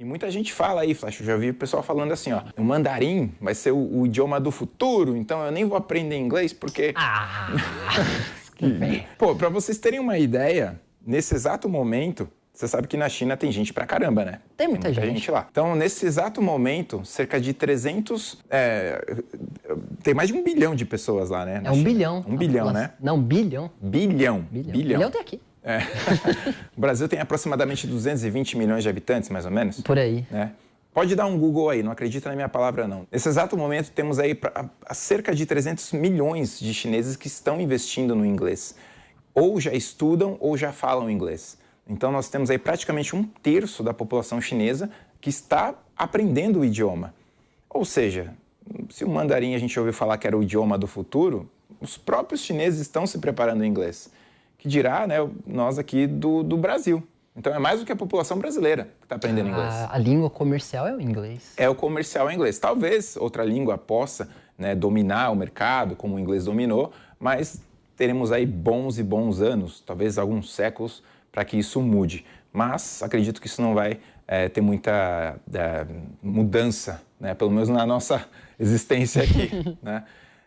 E muita gente fala aí, Flash, eu já vi o pessoal falando assim, ó, o mandarim vai ser o, o idioma do futuro, então eu nem vou aprender inglês porque... Ah! que... Pô, pra vocês terem uma ideia, nesse exato momento, você sabe que na China tem gente pra caramba, né? Tem muita, tem muita gente. gente. lá. Então, nesse exato momento, cerca de 300... É, tem mais de um bilhão de pessoas lá, né? É um China. bilhão. Um bilhão, né? Não, bilhão. Bilhão. Bilhão. Bilhão. Bilhão tem aqui. É. o Brasil tem aproximadamente 220 milhões de habitantes, mais ou menos. Por aí. Né? Pode dar um Google aí, não acredita na minha palavra não. Nesse exato momento temos aí pra, a, cerca de 300 milhões de chineses que estão investindo no inglês. Ou já estudam ou já falam inglês. Então nós temos aí praticamente um terço da população chinesa que está aprendendo o idioma. Ou seja, se o mandarim a gente ouviu falar que era o idioma do futuro, os próprios chineses estão se preparando em inglês. Que dirá né, nós aqui do, do Brasil. Então é mais do que a população brasileira que está aprendendo a, inglês. A língua comercial é o inglês. É o comercial em inglês. Talvez outra língua possa né, dominar o mercado, como o inglês dominou, mas teremos aí bons e bons anos, talvez alguns séculos, para que isso mude. Mas acredito que isso não vai é, ter muita é, mudança, né? pelo menos na nossa existência aqui. né?